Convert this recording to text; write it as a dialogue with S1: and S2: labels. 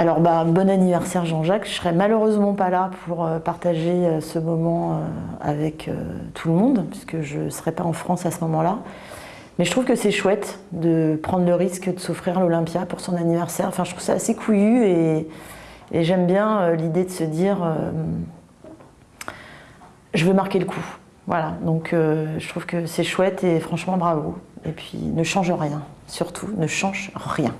S1: Alors, bah, bon anniversaire Jean-Jacques. Je serai malheureusement pas là pour euh, partager euh, ce moment euh, avec tout le monde, puisque je ne serai pas en France à ce moment-là. Mais je trouve que c'est chouette de prendre le risque de s'offrir l'Olympia pour son anniversaire. Enfin, je trouve ça assez couillu et, et j'aime bien l'idée de se dire je veux marquer le coup. Voilà, donc je trouve que c'est chouette et franchement bravo. Et puis ne change rien, surtout ne change rien.